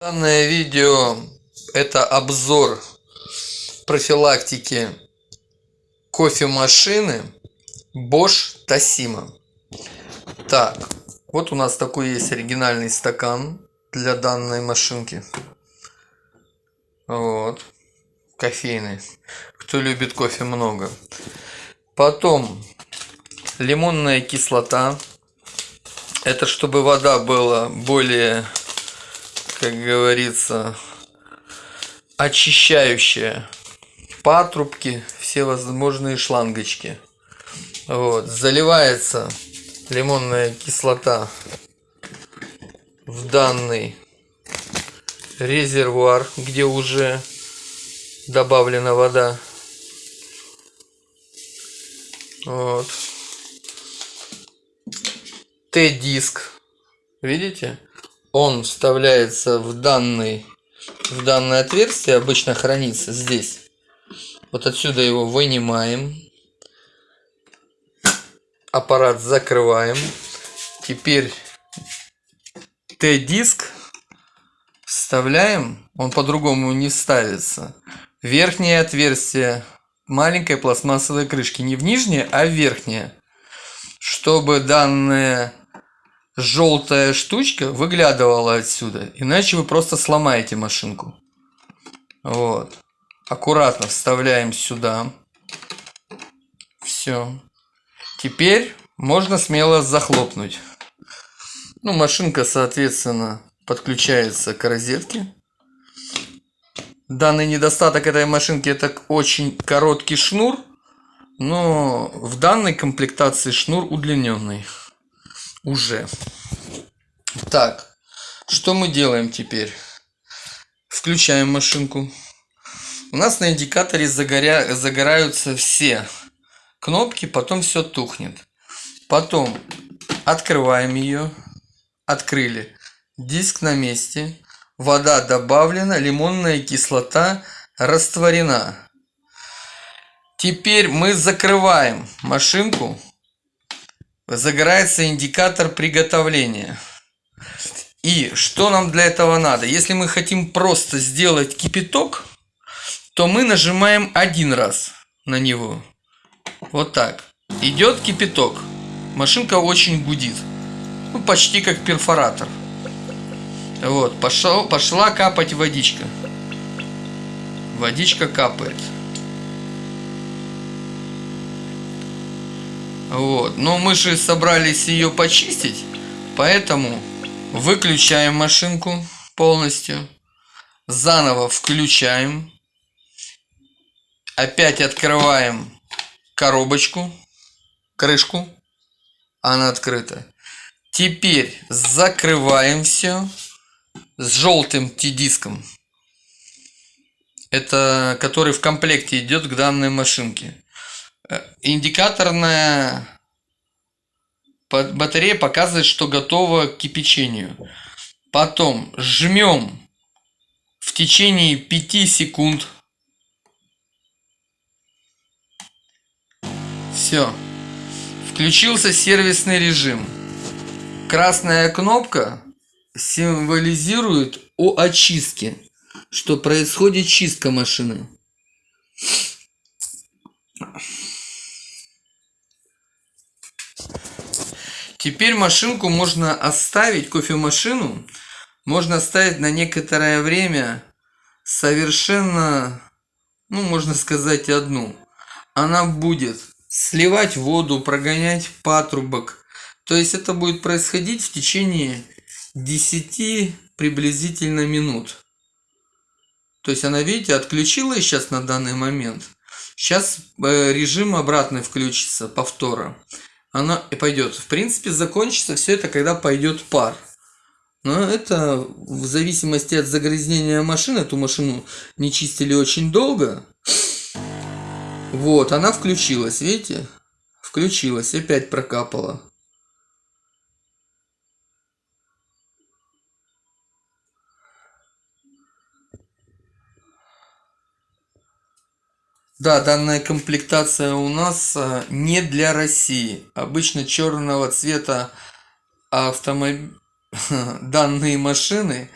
Данное видео это обзор профилактики кофемашины Bosch Toshiba. Так, вот у нас такой есть оригинальный стакан для данной машинки. Вот, кофейный. Кто любит кофе много. Потом лимонная кислота. Это чтобы вода была более как говорится, очищающая патрубки, все возможные шлангочки. Вот, заливается лимонная кислота в данный резервуар, где уже добавлена вода. Вот. Т-диск. Видите? Он вставляется в данный в данное отверстие обычно хранится здесь. Вот отсюда его вынимаем. Аппарат закрываем. Теперь Т-диск вставляем. Он по-другому не ставится. Верхнее отверстие маленькой пластмассовой крышки. Не в нижнее а в верхнее. Чтобы данное желтая штучка выглядывала отсюда. Иначе вы просто сломаете машинку. Вот. Аккуратно вставляем сюда. Все. Теперь можно смело захлопнуть. Ну, машинка, соответственно, подключается к розетке. Данный недостаток этой машинки это очень короткий шнур. Но в данной комплектации шнур удлиненный уже. Так, что мы делаем теперь? Включаем машинку. У нас на индикаторе загоря... загораются все кнопки, потом все тухнет. Потом открываем ее. Открыли. Диск на месте. Вода добавлена, лимонная кислота растворена. Теперь мы закрываем машинку загорается индикатор приготовления. И что нам для этого надо? Если мы хотим просто сделать кипяток, то мы нажимаем один раз на него. Вот так. Идет кипяток. Машинка очень гудит. Ну, почти как перфоратор. Вот, пошел, пошла капать водичка. Водичка капает. Вот. Но мы же собрались ее почистить, поэтому выключаем машинку полностью, заново включаем, опять открываем коробочку, крышку, она открыта. Теперь закрываем все с желтым T-диском. Это который в комплекте идет к данной машинке индикаторная батарея показывает, что готова к кипячению. Потом жмем в течение 5 секунд. Все. Включился сервисный режим. Красная кнопка символизирует о очистке, что происходит чистка машины. Теперь машинку можно оставить, кофемашину, можно оставить на некоторое время совершенно, ну, можно сказать, одну. Она будет сливать воду, прогонять патрубок. То есть это будет происходить в течение 10 приблизительно минут. То есть она, видите, отключилась сейчас на данный момент. Сейчас э, режим обратный включится, повтора она и пойдет. В принципе, закончится все это, когда пойдет пар. Но это в зависимости от загрязнения машины. Эту машину не чистили очень долго. Вот, она включилась, видите? Включилась, опять прокапала. Да, данная комплектация у нас а, не для России. Обычно черного цвета автомоб... данные машины